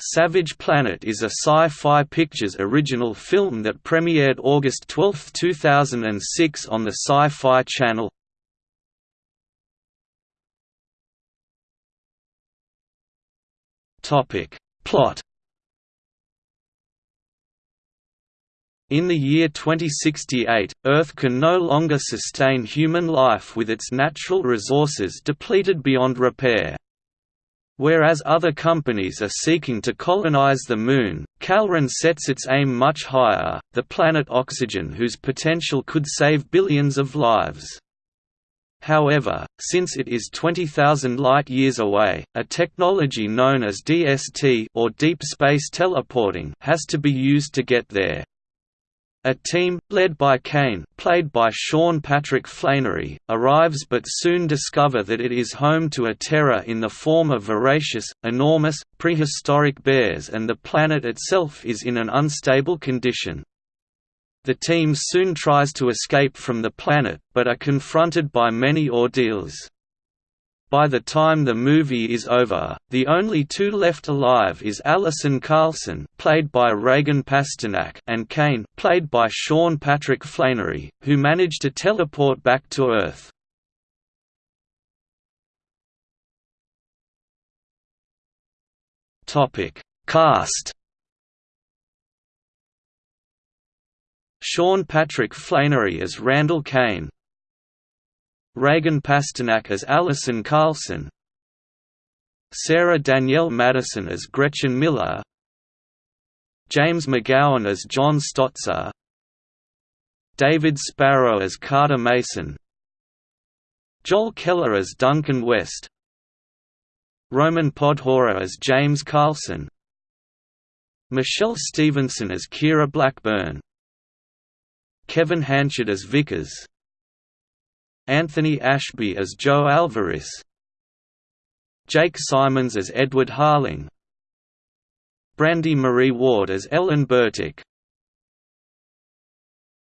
Savage Planet is a Sci-Fi Pictures original film that premiered August 12, 2006 on the Sci-Fi Channel. Topic: Plot In the year 2068, Earth can no longer sustain human life with its natural resources depleted beyond repair. Whereas other companies are seeking to colonize the Moon, Calren sets its aim much higher, the planet Oxygen whose potential could save billions of lives. However, since it is 20,000 light-years away, a technology known as DST or deep space teleporting has to be used to get there. A team, led by Kane played by Sean Patrick Flanery, arrives but soon discover that it is home to a terror in the form of voracious, enormous, prehistoric bears and the planet itself is in an unstable condition. The team soon tries to escape from the planet, but are confronted by many ordeals. By the time the movie is over, the only two left alive is Allison Carlson, played by Reagan Pasternak, and Kane, played by Sean Patrick Flanery, who manage to teleport back to Earth. Topic: Cast. Sean Patrick Flanery as Randall Kane, Reagan Pasternak as Allison Carlson. Sarah Danielle Madison as Gretchen Miller. James McGowan as John Stotzer. David Sparrow as Carter Mason. Joel Keller as Duncan West. Roman Podhora as James Carlson. Michelle Stevenson as Kira Blackburn. Kevin Hanchett as Vickers Anthony Ashby as Joe Alvarez. Jake Simons as Edward Harling. Brandy Marie Ward as Ellen Burtick